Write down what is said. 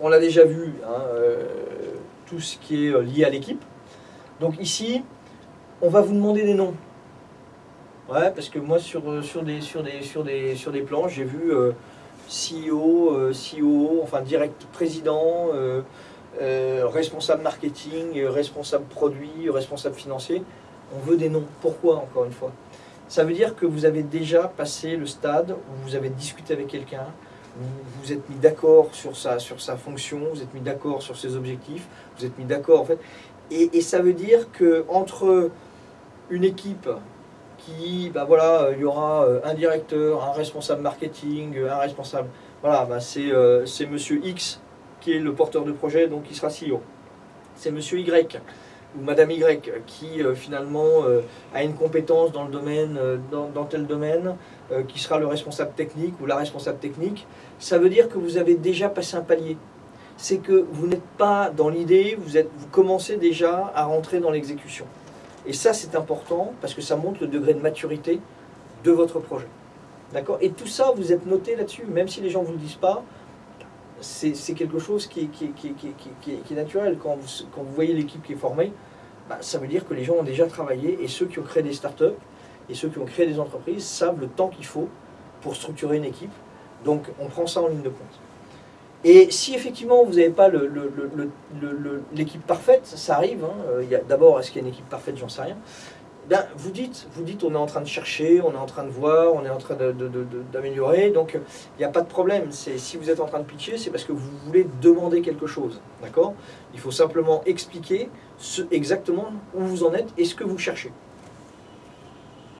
on l'a déjà vu, hein, euh, tout ce qui est euh, lié à l'équipe. Donc ici, on va vous demander des noms. Ouais, parce que moi, sur, euh, sur, des, sur, des, sur, des, sur des plans, j'ai vu CEO, COO, enfin direct président, responsable marketing, responsable produit, responsable financier. On veut des noms. Pourquoi, encore une fois? Ça veut dire que vous avez déjà passé le stade où vous avez discuté avec quelqu'un, vous vous êtes mis d'accord sur sa, sur sa fonction, vous êtes mis d'accord sur ses objectifs, vous êtes mis d'accord en fait. Et, ça veut dire que entre une équipe qui, bah voilà, il y aura euh, un directeur, un responsable marketing, un responsable, voilà, bah c'est euh, Monsieur X qui est le porteur de projet, donc il sera CEO. C'est Monsieur Y ou Madame Y qui euh, finalement euh, a une compétence dans le domaine, euh, dans, tel domaine, qui sera le responsable technique ou la responsable technique. Ça veut dire que vous avez déjà passé un palier. C'est que vous n'êtes pas dans l'idée, vous, vous commencez déjà à rentrer dans l'exécution. Et ça, c'est important parce que ça montre le degré de maturité de votre projet. D'accord? Et tout ça, vous êtes noté là-dessus, même si les gens ne vous le disent pas, c'est quelque chose qui est, naturel. Quand vous, voyez l'équipe qui est formée, bah, ça veut dire que les gens ont déjà travaillé et ceux qui ont créé des startups et ceux qui ont créé des entreprises savent le temps qu'il faut pour structurer une équipe. Donc, on prend ça en ligne de compte. Et si effectivement vous n'avez pas l'équipe parfaite, ça arrive. hein, euh, D'abord, est-ce qu'il y a une équipe parfaite? J'en sais rien. Vous dites, vous dites, on est en train de chercher, on est en train de voir, on est en train d'améliorer. Donc, il n'y a pas de problème. Si vous êtes en train de pitcher, c'est parce que vous voulez demander quelque chose, d'accord? Il faut simplement expliquer exactement où vous en êtes et ce que vous cherchez.